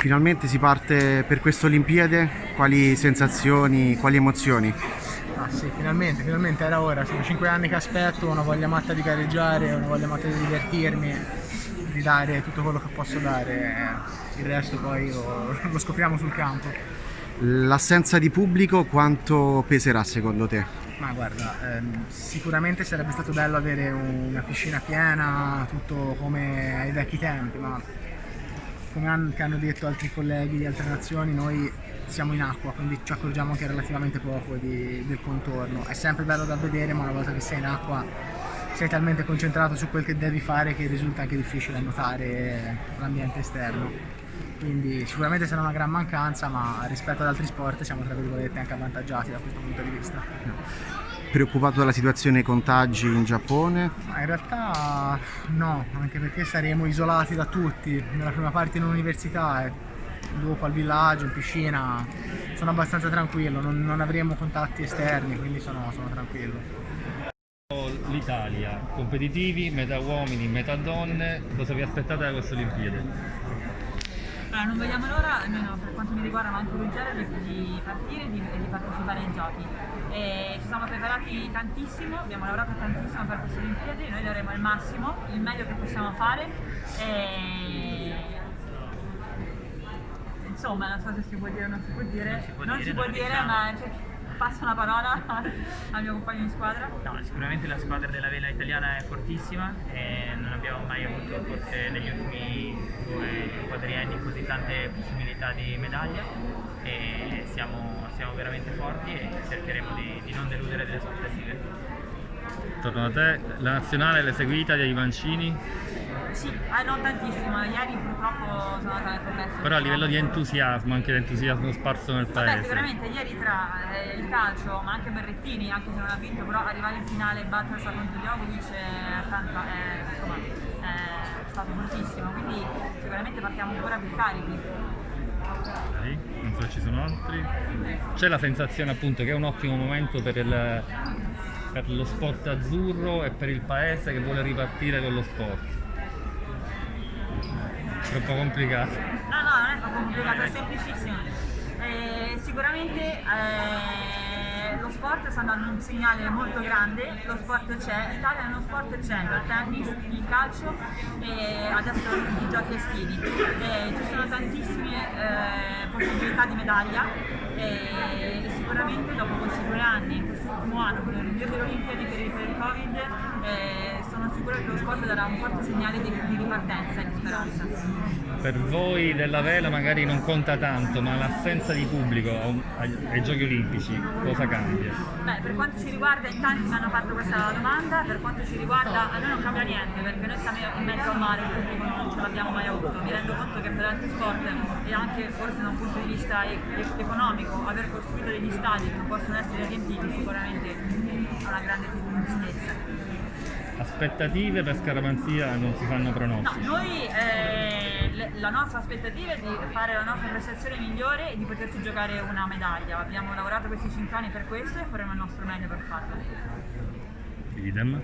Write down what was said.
Finalmente si parte per queste Olimpiade, quali sensazioni, quali emozioni? Ah sì, finalmente, finalmente era ora, sono cinque anni che aspetto, ho una voglia matta di gareggiare, una voglia matta di divertirmi, di dare tutto quello che posso dare, il resto poi lo, lo scopriamo sul campo. L'assenza di pubblico quanto peserà secondo te? Ma guarda, ehm, sicuramente sarebbe stato bello avere una piscina piena, tutto come ai vecchi tempi, ma come hanno, detto altri colleghi di altre nazioni, noi siamo in acqua, quindi ci accorgiamo che è relativamente poco di, del contorno. È sempre bello da vedere, ma una volta che sei in acqua sei talmente concentrato su quel che devi fare che risulta anche difficile notare l'ambiente esterno. Quindi sicuramente sarà una gran mancanza, ma rispetto ad altri sport siamo tra virgolette anche avvantaggiati da questo punto di vista. Preoccupato della situazione contagi in Giappone? Ma in realtà no, anche perché saremo isolati da tutti, nella prima parte in università e dopo al villaggio, in piscina, sono abbastanza tranquillo, non, non avremo contatti esterni, quindi sono, sono tranquillo. L'Italia, competitivi, metà uomini, metà donne, cosa vi aspettate da queste Olimpiadi? Allora, non vediamo l'ora, almeno per quanto mi riguarda, ma anche Ruggero, di, di partire e di, di, partecipare ai giochi. E ci siamo preparati tantissimo, abbiamo lavorato tantissimo per queste Olimpiadi, noi daremo il massimo, il meglio che possiamo fare. E... Insomma, non so se si può dire o non si può dire, non si può non dire, si può dire diciamo. ma cioè, passo la parola al mio compagno di squadra. No, sicuramente la squadra della vela italiana è fortissima e non abbiamo mai avuto forse negli ultimi due quadrienni così tante possibilità di medaglia e siamo, siamo veramente forti e cercheremo di, di non deludere delle aspettative. Torno a te, la nazionale l'hai seguita dei Mancini? Sì, eh, non tantissimo, ieri purtroppo sono andata nel progresso. Però a livello di entusiasmo, anche l'entusiasmo sparso nel paese. Beh, sicuramente ieri tra eh, il calcio, ma anche Berrettini, anche se non ha vinto, però arrivare in finale e battersi contro Djokovic è, tanta, è, insomma, è stato fortissimo, quindi sicuramente partiamo ancora più carichi. Okay. Non so se ci sono altri. C'è la sensazione appunto che è un ottimo momento per, il, per lo sport azzurro e per il paese che vuole ripartire con lo sport. Troppo complicato. No, no, non è troppo complicato, è semplicissimo. Eh, sicuramente eh, sport sta dando un segnale molto grande, lo sport c'è, l'Italia nello sport c'è, il tennis, il calcio e adesso i giochi estivi. Eh, ci sono tantissime eh, possibilità di medaglia e sicuramente dopo questi due anni, in quest'ultimo anno, con il rinvio delle Olimpiadi per il, Covid, eh, sono sicura che lo sport darà un forte segnale di, di ripartenza e di speranza. Per voi della vela magari non conta tanto, ma l'assenza di pubblico ai, ai, Giochi Olimpici cosa cambia? Beh, per quanto ci riguarda, in tanti mi hanno fatto questa domanda, per quanto ci riguarda a noi non cambia niente, perché noi siamo in mezzo al mare, il pubblico non ce l'abbiamo mai avuto. Mi rendo conto che per altri sport e anche forse da un punto di vista economico, aver costruito degli stadi che possono essere riempiti sicuramente è una grande tristezza. Aspettative per Scaramanzia non si fanno pronostici? No, noi eh, la nostra aspettativa è di fare la nostra prestazione migliore e di poterci giocare una medaglia. Abbiamo lavorato questi 5 anni per questo e faremo il nostro meglio per farlo. Idem.